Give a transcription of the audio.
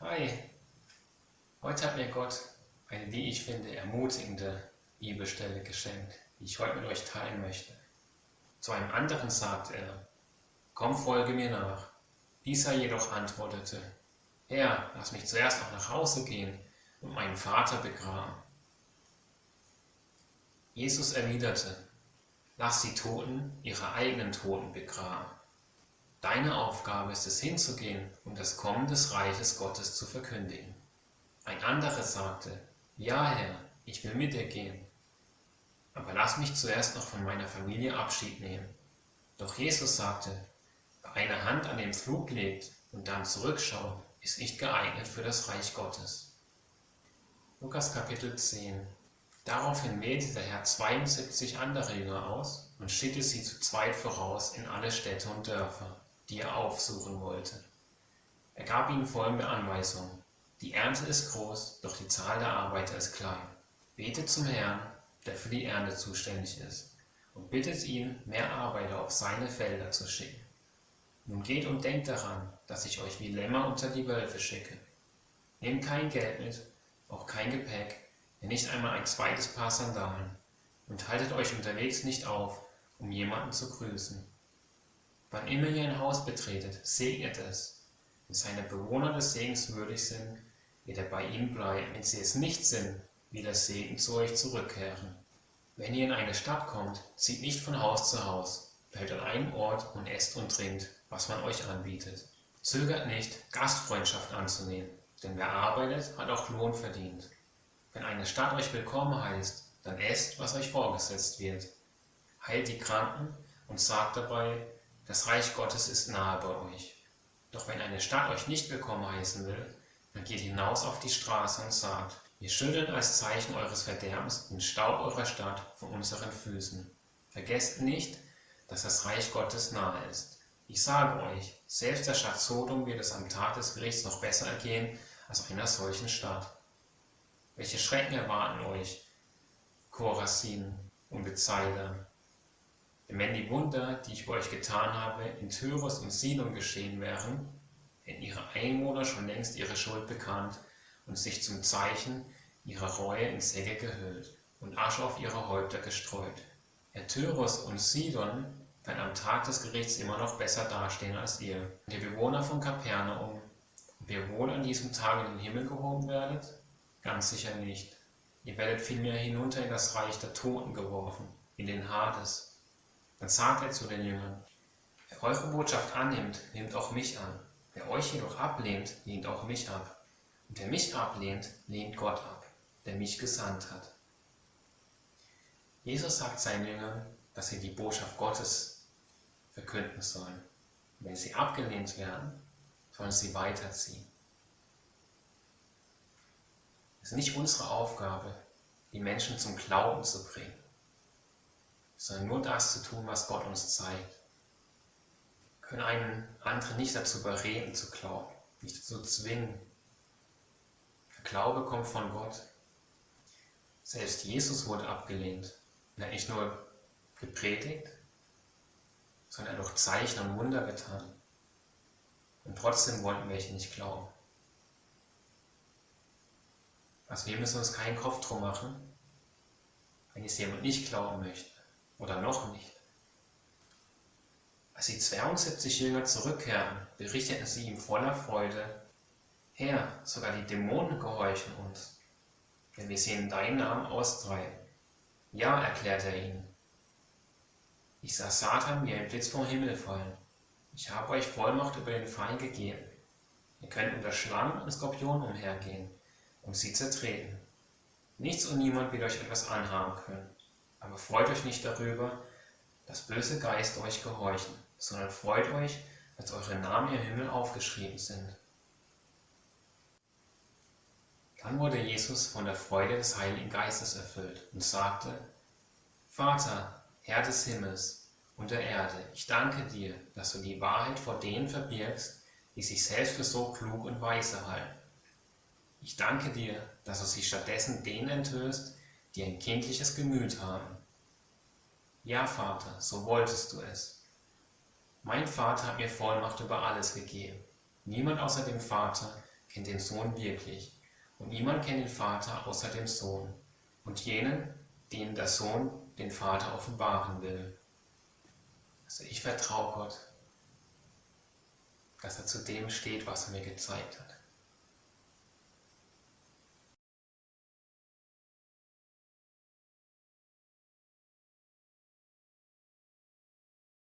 Hi, heute hat mir Gott eine, wie ich finde, ermutigende Bibelstelle geschenkt, die ich heute mit euch teilen möchte. Zu einem anderen sagt er, komm, folge mir nach. Dieser jedoch antwortete, Herr, lass mich zuerst noch nach Hause gehen und meinen Vater begraben. Jesus erwiderte, lass die Toten ihre eigenen Toten begraben. Deine Aufgabe ist es hinzugehen, um das Kommen des Reiches Gottes zu verkündigen. Ein anderer sagte, ja Herr, ich will mit dir gehen, aber lass mich zuerst noch von meiner Familie Abschied nehmen. Doch Jesus sagte, wer eine Hand an den Flug legt und dann zurückschaut, ist nicht geeignet für das Reich Gottes. Lukas Kapitel 10 Daraufhin wählte der Herr 72 andere Jünger aus und schickte sie zu zweit voraus in alle Städte und Dörfer die er aufsuchen wollte. Er gab ihnen folgende Anweisung. Die Ernte ist groß, doch die Zahl der Arbeiter ist klein. Betet zum Herrn, der für die Ernte zuständig ist, und bittet ihn, mehr Arbeiter auf seine Felder zu schicken. Nun geht und denkt daran, dass ich euch wie Lämmer unter die Wölfe schicke. Nehmt kein Geld mit, auch kein Gepäck, ja nicht einmal ein zweites Paar Sandalen, und haltet euch unterwegs nicht auf, um jemanden zu grüßen. Wann immer ihr ein Haus betretet, segnet es. Wenn seine Bewohner des Segens würdig sind, wird er bei ihnen bleiben. Wenn sie es nicht sind, wird der Segen zu euch zurückkehren. Wenn ihr in eine Stadt kommt, zieht nicht von Haus zu Haus, bleibt an einem Ort und esst und trinkt, was man euch anbietet. Zögert nicht, Gastfreundschaft anzunehmen, denn wer arbeitet, hat auch Lohn verdient. Wenn eine Stadt euch willkommen heißt, dann esst, was euch vorgesetzt wird. Heilt die Kranken und sagt dabei, das Reich Gottes ist nahe bei euch. Doch wenn eine Stadt euch nicht willkommen heißen will, dann geht hinaus auf die Straße und sagt, wir schütteln als Zeichen eures Verderbens den Staub eurer Stadt von unseren Füßen. Vergesst nicht, dass das Reich Gottes nahe ist. Ich sage euch, selbst der Stadt Sodom wird es am Tag des Gerichts noch besser ergehen als einer solchen Stadt. Welche Schrecken erwarten euch, Korasin und Bethsaida? Wenn die Wunder, die ich bei euch getan habe, in Tyrus und Sidon geschehen wären, hätten ihre Einwohner schon längst ihre Schuld bekannt und sich zum Zeichen ihrer Reue in Säcke gehüllt und Asche auf ihre Häupter gestreut. Herr Tyrus und Sidon werden am Tag des Gerichts immer noch besser dastehen als ihr. Und ihr Bewohner von Kapernaum, ob ihr wohl an diesem Tag in den Himmel gehoben werdet? Ganz sicher nicht. Ihr werdet vielmehr hinunter in das Reich der Toten geworfen, in den Hades. Dann sagt er zu den Jüngern, wer eure Botschaft annimmt, nimmt auch mich an. Wer euch jedoch ablehnt, lehnt auch mich ab. Und wer mich ablehnt, lehnt Gott ab, der mich gesandt hat. Jesus sagt seinen Jüngern, dass sie die Botschaft Gottes verkünden sollen. wenn sie abgelehnt werden, sollen sie weiterziehen. Es ist nicht unsere Aufgabe, die Menschen zum Glauben zu bringen sondern nur das zu tun, was Gott uns zeigt. Wir können einen anderen nicht dazu überreden zu glauben, nicht dazu zwingen. Der Glaube kommt von Gott. Selbst Jesus wurde abgelehnt. Er hat nicht nur gepredigt, sondern er hat auch Zeichen und Wunder getan. Und trotzdem wollten welche nicht glauben. Also wir müssen uns keinen Kopf drum machen, wenn es jemand nicht glauben möchte. Oder noch nicht. Als die 72 Jünger zurückkehren, berichteten sie ihm voller Freude, Herr, sogar die Dämonen gehorchen uns, wenn wir in deinen Namen austreiben. Ja, erklärte er ihnen. Ich sah Satan wie ein Blitz vom Himmel fallen. Ich habe euch Vollmacht über den Feind gegeben. Ihr könnt unter Schlangen und Skorpionen umhergehen und sie zertreten. Nichts und niemand wird euch etwas anhaben können. Aber freut euch nicht darüber, dass böse Geister euch gehorchen, sondern freut euch, dass eure Namen im Himmel aufgeschrieben sind. Dann wurde Jesus von der Freude des Heiligen Geistes erfüllt und sagte, Vater, Herr des Himmels und der Erde, ich danke dir, dass du die Wahrheit vor denen verbirgst, die sich selbst für so klug und weise halten. Ich danke dir, dass du sie stattdessen denen enthüllst, die ein kindliches Gemüt haben. Ja, Vater, so wolltest du es. Mein Vater hat mir Vollmacht über alles gegeben. Niemand außer dem Vater kennt den Sohn wirklich, und niemand kennt den Vater außer dem Sohn, und jenen, denen der Sohn den Vater offenbaren will. Also ich vertraue Gott, dass er zu dem steht, was er mir gezeigt hat.